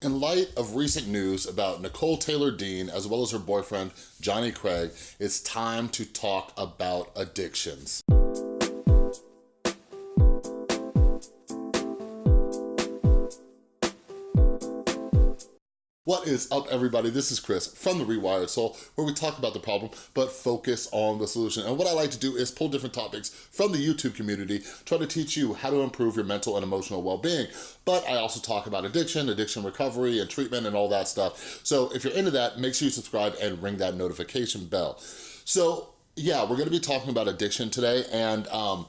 In light of recent news about Nicole Taylor Dean, as well as her boyfriend, Johnny Craig, it's time to talk about addictions. What is up, everybody? This is Chris from The Rewired Soul, where we talk about the problem, but focus on the solution. And what I like to do is pull different topics from the YouTube community, try to teach you how to improve your mental and emotional well-being. But I also talk about addiction, addiction recovery, and treatment, and all that stuff. So if you're into that, make sure you subscribe and ring that notification bell. So yeah, we're gonna be talking about addiction today, and um,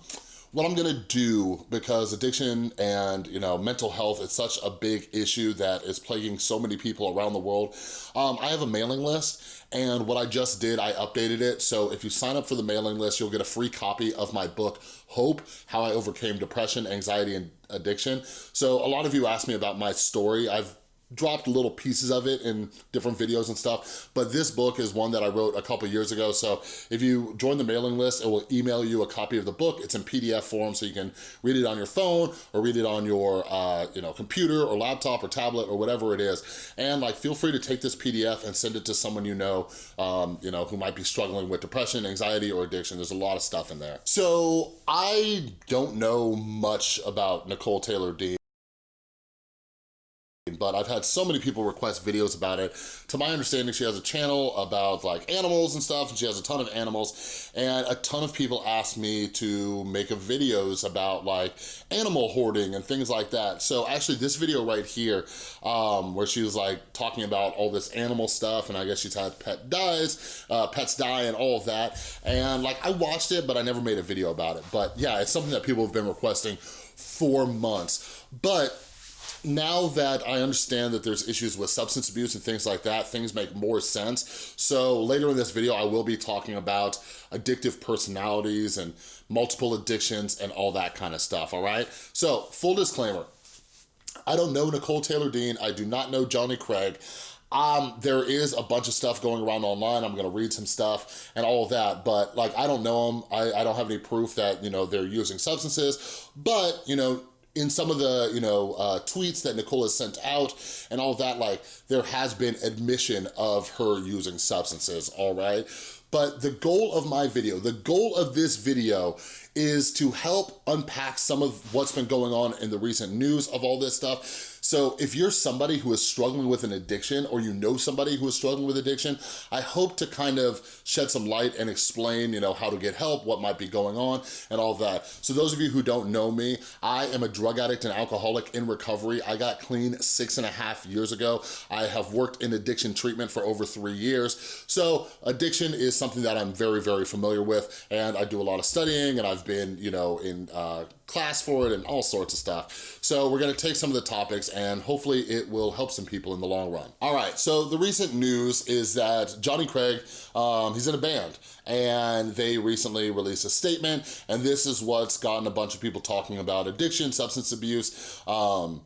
what I'm gonna do, because addiction and you know mental health is such a big issue that is plaguing so many people around the world, um, I have a mailing list and what I just did, I updated it. So if you sign up for the mailing list, you'll get a free copy of my book, Hope, How I Overcame Depression, Anxiety, and Addiction. So a lot of you asked me about my story. I've dropped little pieces of it in different videos and stuff, but this book is one that I wrote a couple years ago, so if you join the mailing list, it will email you a copy of the book. It's in PDF form, so you can read it on your phone or read it on your uh, you know, computer or laptop or tablet or whatever it is. And like, feel free to take this PDF and send it to someone you know, um, you know, who might be struggling with depression, anxiety, or addiction. There's a lot of stuff in there. So I don't know much about Nicole Taylor Dean but I've had so many people request videos about it. To my understanding, she has a channel about like animals and stuff, and she has a ton of animals, and a ton of people ask me to make videos about like animal hoarding and things like that. So actually this video right here, um, where she was like talking about all this animal stuff, and I guess she's had pet dies, uh, pets die and all of that, and like I watched it, but I never made a video about it. But yeah, it's something that people have been requesting for months. But now that I understand that there's issues with substance abuse and things like that, things make more sense. So later in this video, I will be talking about addictive personalities and multiple addictions and all that kind of stuff, all right? So full disclaimer, I don't know Nicole Taylor Dean. I do not know Johnny Craig. Um, there is a bunch of stuff going around online. I'm gonna read some stuff and all of that, but like, I don't know them. I, I don't have any proof that, you know, they're using substances, but, you know, in some of the, you know, uh, tweets that Nicole has sent out and all that, like, there has been admission of her using substances, all right? But the goal of my video, the goal of this video is to help unpack some of what's been going on in the recent news of all this stuff so if you're somebody who is struggling with an addiction or you know somebody who is struggling with addiction, I hope to kind of shed some light and explain, you know, how to get help, what might be going on and all that. So those of you who don't know me, I am a drug addict and alcoholic in recovery. I got clean six and a half years ago. I have worked in addiction treatment for over three years. So addiction is something that I'm very, very familiar with and I do a lot of studying and I've been, you know, in uh, class for it and all sorts of stuff. So we're gonna take some of the topics and hopefully it will help some people in the long run. All right, so the recent news is that Johnny Craig, um, he's in a band and they recently released a statement and this is what's gotten a bunch of people talking about addiction, substance abuse, um,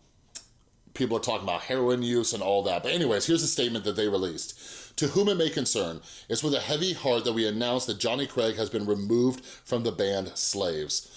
people are talking about heroin use and all that. But anyways, here's a statement that they released. To whom it may concern, it's with a heavy heart that we announce that Johnny Craig has been removed from the band Slaves.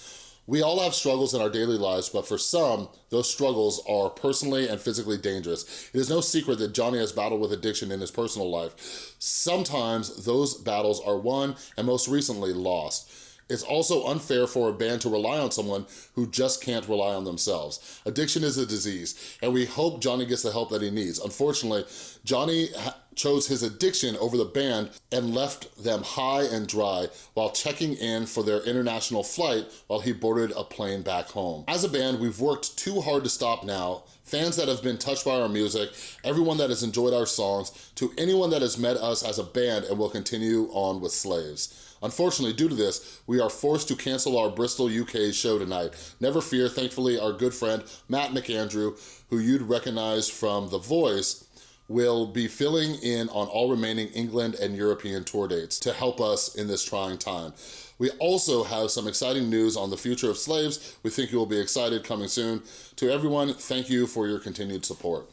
We all have struggles in our daily lives, but for some, those struggles are personally and physically dangerous. It is no secret that Johnny has battled with addiction in his personal life. Sometimes those battles are won and most recently lost. It's also unfair for a band to rely on someone who just can't rely on themselves. Addiction is a disease, and we hope Johnny gets the help that he needs. Unfortunately, Johnny chose his addiction over the band and left them high and dry while checking in for their international flight while he boarded a plane back home. As a band, we've worked too hard to stop now. Fans that have been touched by our music, everyone that has enjoyed our songs, to anyone that has met us as a band and will continue on with Slaves. Unfortunately, due to this, we are forced to cancel our Bristol, UK show tonight. Never fear, thankfully, our good friend Matt McAndrew, who you'd recognize from The Voice, will be filling in on all remaining England and European tour dates to help us in this trying time. We also have some exciting news on the future of slaves. We think you will be excited coming soon. To everyone, thank you for your continued support.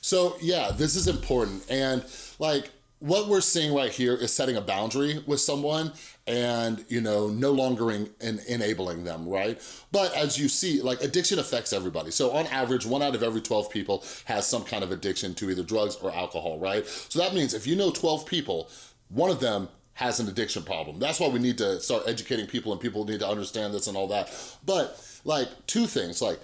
So yeah, this is important. And like, what we're seeing right here is setting a boundary with someone and, you know, no longer in, in, enabling them, right? But as you see, like addiction affects everybody. So on average, one out of every 12 people has some kind of addiction to either drugs or alcohol, right? So that means if you know 12 people, one of them has an addiction problem. That's why we need to start educating people and people need to understand this and all that. But like two things, like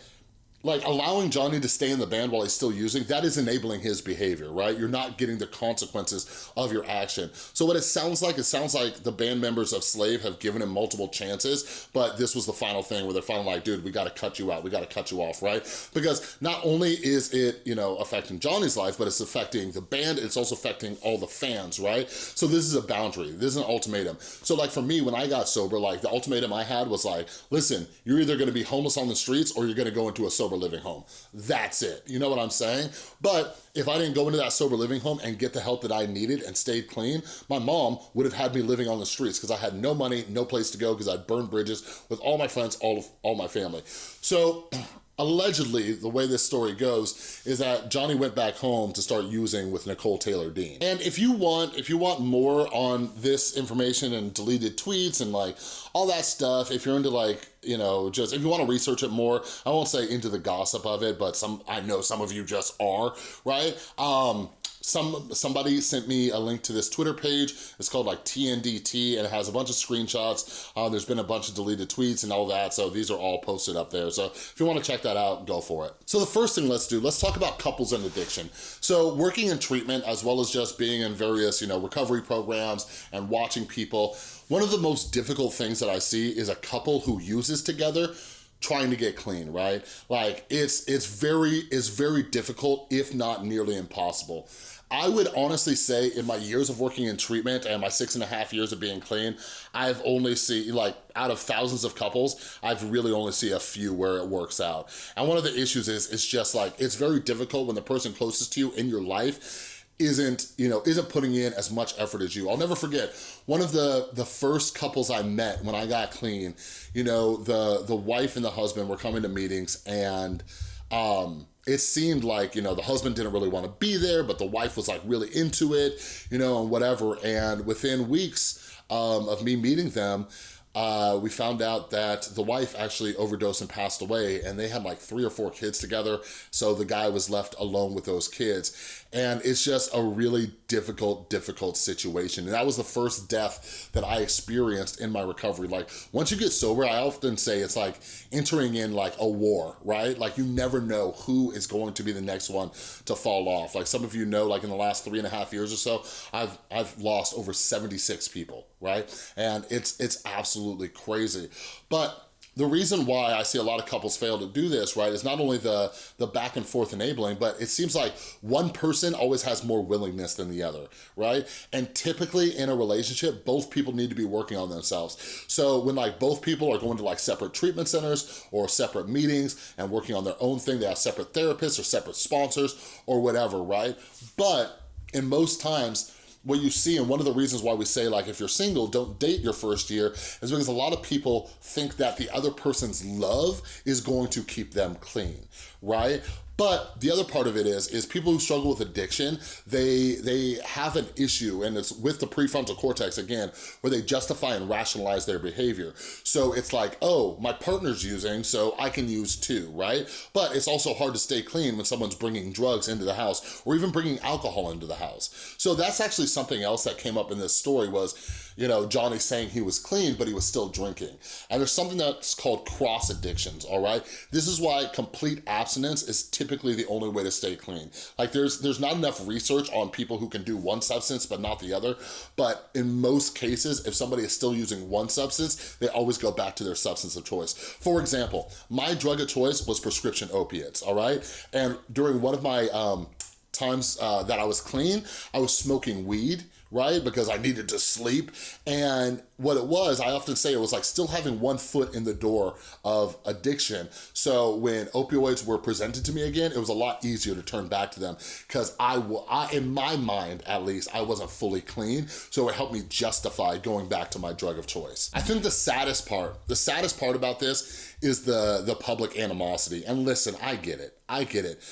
like allowing Johnny to stay in the band while he's still using, that is enabling his behavior, right? You're not getting the consequences of your action. So what it sounds like, it sounds like the band members of Slave have given him multiple chances, but this was the final thing where they're finally like, dude, we gotta cut you out, we gotta cut you off, right? Because not only is it, you know, affecting Johnny's life, but it's affecting the band, it's also affecting all the fans, right? So this is a boundary, this is an ultimatum. So like for me, when I got sober, like the ultimatum I had was like, listen, you're either gonna be homeless on the streets or you're gonna go into a sober sober living home. That's it, you know what I'm saying? But if I didn't go into that sober living home and get the help that I needed and stayed clean, my mom would have had me living on the streets because I had no money, no place to go because I'd burned bridges with all my friends, all of all my family. So allegedly, the way this story goes is that Johnny went back home to start using with Nicole Taylor Dean. And if you want, if you want more on this information and deleted tweets and like all that stuff, if you're into like, you know, just, if you wanna research it more, I won't say into the gossip of it, but some, I know some of you just are, right? Um, some somebody sent me a link to this Twitter page. It's called like TNDT and it has a bunch of screenshots. Uh, there's been a bunch of deleted tweets and all that. So these are all posted up there. So if you wanna check that out, go for it. So the first thing let's do, let's talk about couples and addiction. So working in treatment as well as just being in various, you know, recovery programs and watching people, one of the most difficult things that I see is a couple who uses together trying to get clean, right? Like it's it's very it's very difficult, if not nearly impossible. I would honestly say in my years of working in treatment and my six and a half years of being clean, I've only seen, like, out of thousands of couples, I've really only see a few where it works out. And one of the issues is, it's just like, it's very difficult when the person closest to you in your life isn't, you know, isn't putting in as much effort as you. I'll never forget, one of the, the first couples I met when I got clean, you know, the, the wife and the husband were coming to meetings and, um, it seemed like, you know, the husband didn't really want to be there, but the wife was like really into it, you know, and whatever. And within weeks um, of me meeting them, uh, we found out that the wife actually overdosed and passed away and they had like three or four kids together. So the guy was left alone with those kids. And it's just a really difficult, difficult situation. And that was the first death that I experienced in my recovery. Like once you get sober, I often say it's like entering in like a war, right? Like you never know who is going to be the next one to fall off. Like some of you know, like in the last three and a half years or so, I've, I've lost over 76 people, right? And it's, it's absolutely crazy. But the reason why I see a lot of couples fail to do this, right, is not only the, the back and forth enabling, but it seems like one person always has more willingness than the other, right? And typically in a relationship, both people need to be working on themselves. So when like both people are going to like separate treatment centers or separate meetings and working on their own thing, they have separate therapists or separate sponsors or whatever, right? But in most times, what you see, and one of the reasons why we say like, if you're single, don't date your first year, is because a lot of people think that the other person's love is going to keep them clean, right? But the other part of it is, is people who struggle with addiction, they, they have an issue, and it's with the prefrontal cortex, again, where they justify and rationalize their behavior. So it's like, oh, my partner's using, so I can use too, right? But it's also hard to stay clean when someone's bringing drugs into the house, or even bringing alcohol into the house. So that's actually something else that came up in this story was, you know, Johnny saying he was clean, but he was still drinking. And there's something that's called cross addictions, all right? This is why complete abstinence is typically the only way to stay clean. Like there's, there's not enough research on people who can do one substance but not the other, but in most cases, if somebody is still using one substance, they always go back to their substance of choice. For example, my drug of choice was prescription opiates, all right? And during one of my um, times uh, that I was clean, I was smoking weed right? Because I needed to sleep. And what it was, I often say it was like still having one foot in the door of addiction. So when opioids were presented to me again, it was a lot easier to turn back to them because I, I, in my mind at least, I wasn't fully clean. So it helped me justify going back to my drug of choice. I think the saddest part, the saddest part about this is the, the public animosity. And listen, I get it, I get it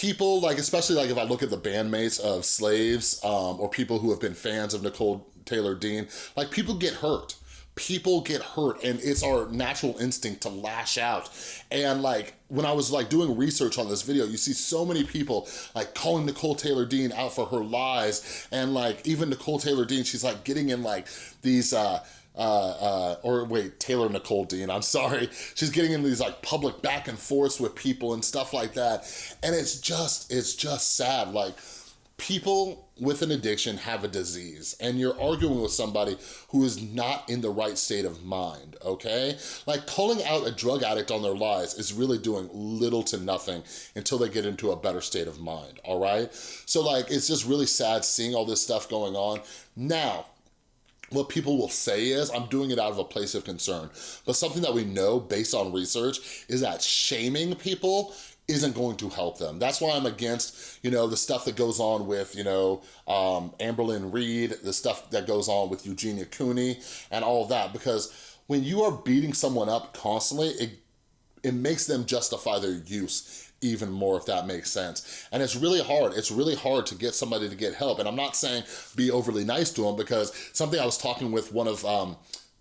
people, like especially like if I look at the bandmates of slaves um, or people who have been fans of Nicole Taylor Dean, like people get hurt people get hurt and it's our natural instinct to lash out. And like, when I was like doing research on this video, you see so many people like calling Nicole Taylor Dean out for her lies. And like, even Nicole Taylor Dean, she's like getting in like these, uh, uh, uh, or wait, Taylor Nicole Dean, I'm sorry. She's getting into these like public back and forths with people and stuff like that. And it's just, it's just sad. Like people with an addiction have a disease and you're arguing with somebody who is not in the right state of mind, okay? Like calling out a drug addict on their lies is really doing little to nothing until they get into a better state of mind, all right? So like, it's just really sad seeing all this stuff going on. Now, what people will say is, I'm doing it out of a place of concern. But something that we know based on research is that shaming people isn't going to help them. That's why I'm against, you know, the stuff that goes on with, you know, um, Amberlynn Reid, the stuff that goes on with Eugenia Cooney and all that, because when you are beating someone up constantly, it, it makes them justify their use even more, if that makes sense. And it's really hard. It's really hard to get somebody to get help. And I'm not saying be overly nice to them because something I was talking with one of, um,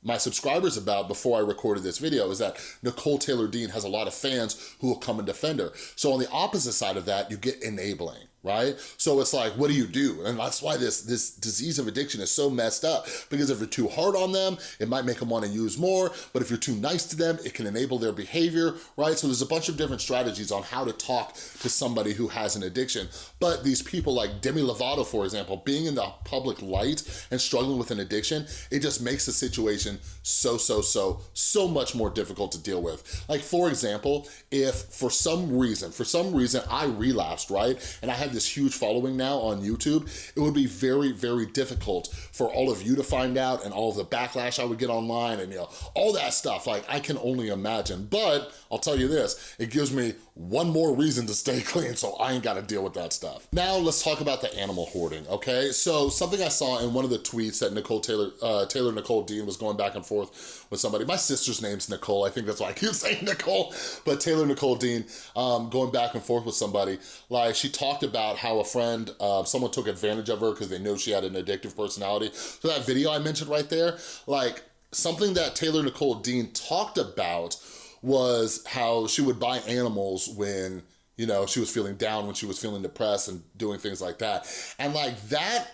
my subscribers about before I recorded this video is that Nicole Taylor Dean has a lot of fans who will come and defend her. So on the opposite side of that, you get enabling right? So it's like, what do you do? And that's why this, this disease of addiction is so messed up because if you're too hard on them, it might make them wanna use more, but if you're too nice to them, it can enable their behavior, right? So there's a bunch of different strategies on how to talk to somebody who has an addiction. But these people like Demi Lovato, for example, being in the public light and struggling with an addiction, it just makes the situation so, so, so, so much more difficult to deal with. Like for example, if for some reason, for some reason I relapsed, right? And I had this huge following now on YouTube, it would be very, very difficult for all of you to find out and all of the backlash I would get online and you know, all that stuff, like I can only imagine. But I'll tell you this, it gives me one more reason to stay clean so I ain't gotta deal with that stuff. Now let's talk about the animal hoarding, okay? So something I saw in one of the tweets that Nicole Taylor, uh, Taylor Nicole Dean was going back and forth with somebody. My sister's name's Nicole, I think that's why I keep saying Nicole, but Taylor Nicole Dean um, going back and forth with somebody, like she talked about how a friend, uh, someone took advantage of her because they know she had an addictive personality. So that video I mentioned right there, like something that Taylor Nicole Dean talked about was how she would buy animals when you know, she was feeling down when she was feeling depressed and doing things like that. And like that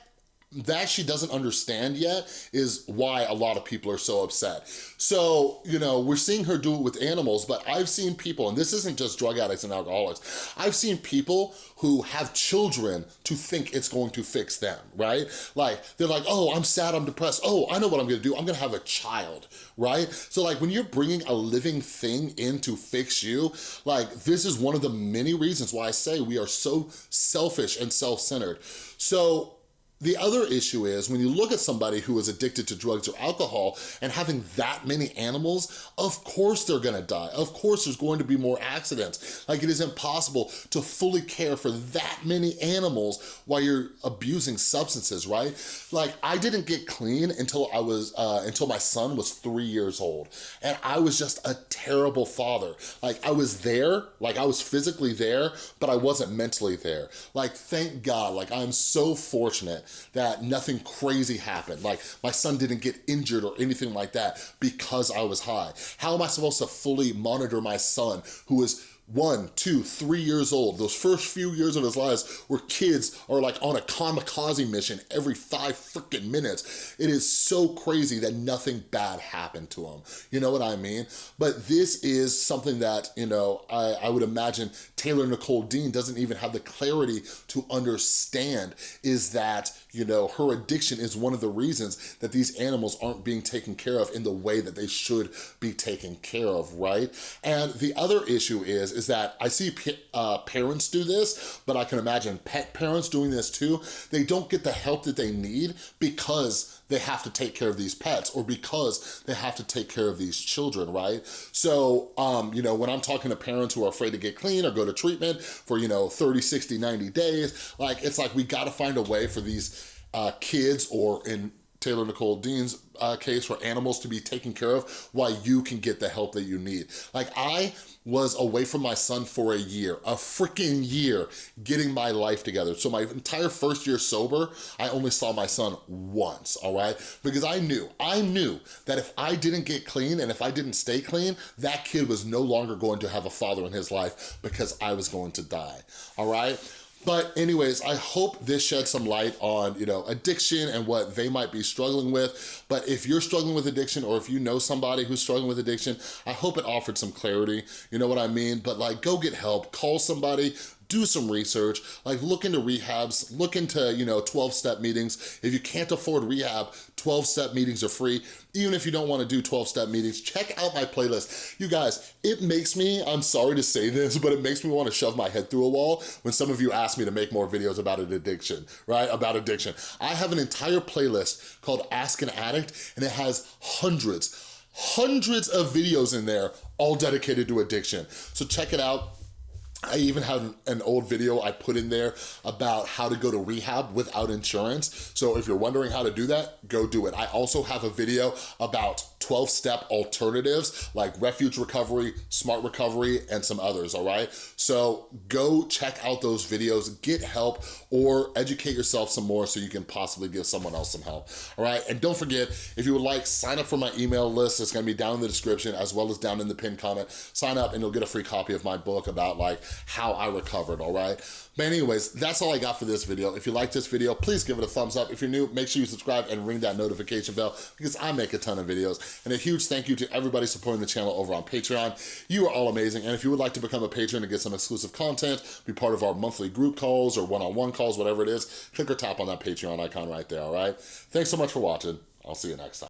that she doesn't understand yet is why a lot of people are so upset. So, you know, we're seeing her do it with animals, but I've seen people, and this isn't just drug addicts and alcoholics, I've seen people who have children to think it's going to fix them, right? Like, they're like, oh, I'm sad, I'm depressed. Oh, I know what I'm gonna do. I'm gonna have a child, right? So like when you're bringing a living thing in to fix you, like this is one of the many reasons why I say we are so selfish and self-centered. So the other issue is when you look at somebody who is addicted to drugs or alcohol and having that many animals, of course they're gonna die. Of course there's going to be more accidents. Like it is impossible to fully care for that many animals while you're abusing substances, right? Like I didn't get clean until I was, uh, until my son was three years old. And I was just a terrible father. Like I was there, like I was physically there, but I wasn't mentally there. Like thank God, like I'm so fortunate that nothing crazy happened. Like my son didn't get injured or anything like that because I was high. How am I supposed to fully monitor my son who is one, two, three years old, those first few years of his lives where kids are like on a kamikaze mission every five freaking minutes. It is so crazy that nothing bad happened to him. You know what I mean? But this is something that, you know, I, I would imagine Taylor Nicole Dean doesn't even have the clarity to understand is that, you know, her addiction is one of the reasons that these animals aren't being taken care of in the way that they should be taken care of, right? And the other issue is, is that I see uh, parents do this, but I can imagine pet parents doing this too. They don't get the help that they need because they have to take care of these pets or because they have to take care of these children, right? So, um, you know, when I'm talking to parents who are afraid to get clean or go to treatment for, you know, 30, 60, 90 days, like, it's like we gotta find a way for these uh, kids or in Taylor Nicole Dean's uh, case for animals to be taken care of while you can get the help that you need. Like I was away from my son for a year, a freaking year, getting my life together. So my entire first year sober, I only saw my son once, all right? Because I knew, I knew that if I didn't get clean and if I didn't stay clean, that kid was no longer going to have a father in his life because I was going to die, all right? But anyways, I hope this sheds some light on, you know, addiction and what they might be struggling with. But if you're struggling with addiction or if you know somebody who's struggling with addiction, I hope it offered some clarity, you know what I mean? But like, go get help, call somebody, do some research, like look into rehabs, look into, you know, 12-step meetings. If you can't afford rehab, 12-step meetings are free. Even if you don't wanna do 12-step meetings, check out my playlist. You guys, it makes me, I'm sorry to say this, but it makes me wanna shove my head through a wall when some of you ask me to make more videos about an addiction, right? About addiction. I have an entire playlist called Ask an Addict, and it has hundreds, hundreds of videos in there, all dedicated to addiction. So check it out I even have an old video I put in there about how to go to rehab without insurance. So if you're wondering how to do that, go do it. I also have a video about 12-step alternatives like refuge recovery, smart recovery, and some others, all right? So go check out those videos, get help, or educate yourself some more so you can possibly give someone else some help, all right? And don't forget, if you would like, sign up for my email list. It's gonna be down in the description as well as down in the pinned comment. Sign up and you'll get a free copy of my book about like how I recovered, all right? But anyways, that's all I got for this video. If you like this video, please give it a thumbs up. If you're new, make sure you subscribe and ring that notification bell because I make a ton of videos. And a huge thank you to everybody supporting the channel over on Patreon. You are all amazing. And if you would like to become a patron and get some exclusive content, be part of our monthly group calls or one-on-one -on -one calls, whatever it is, click or tap on that Patreon icon right there, all right? Thanks so much for watching. I'll see you next time.